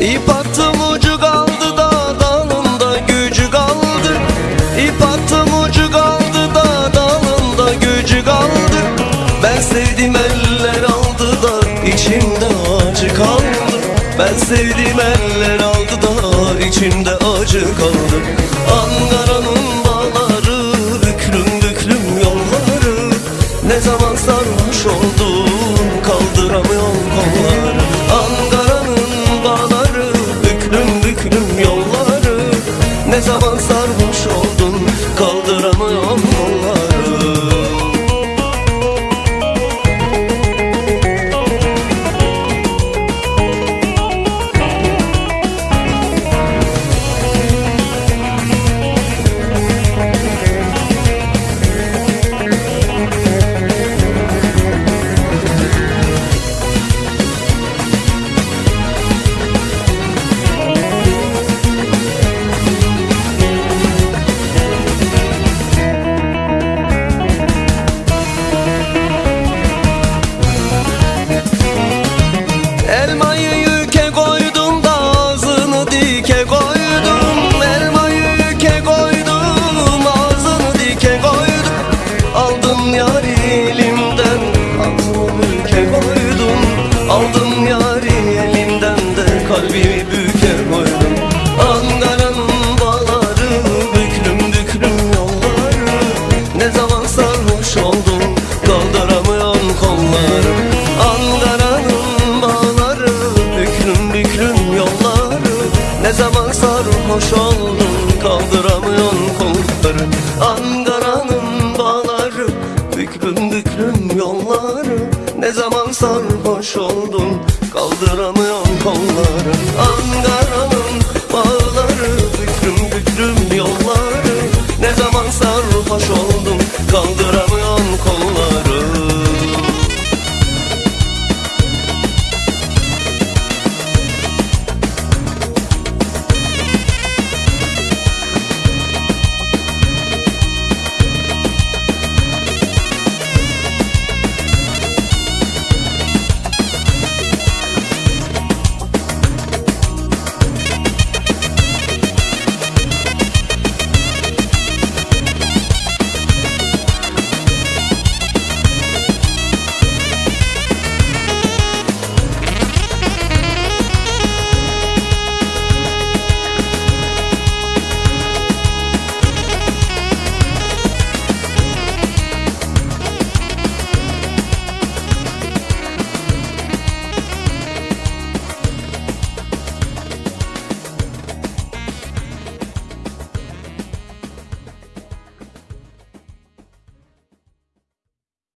İp attım ucu kaldı da dalında gücü kaldı. İp attım ucu kaldı da dalında gücü kaldı. Ben sevdim eller aldı da içimde acı kaldı. Ben sevdim eller aldı da içimde acı kaldı. Ankara'nın bağları büklüm büklüm yolları. Ne zaman sarhoş oldum kaldıramam. Yari elimden büke koydum. Aldım yari elimden de kalbimi büke koydum. Ankara'nın bağları büklüm büklüm yolları. Ne zaman sarhoş oldum kaldıramıyorum kolları. Ankara'nın bağları büklüm büklüm yolları. Ne zaman sarhoş oldum kaldıramıyorum Fındıklım yolları. Ne zaman sarhoş oldum Kaldıramıyorum kolları. Ankara'nın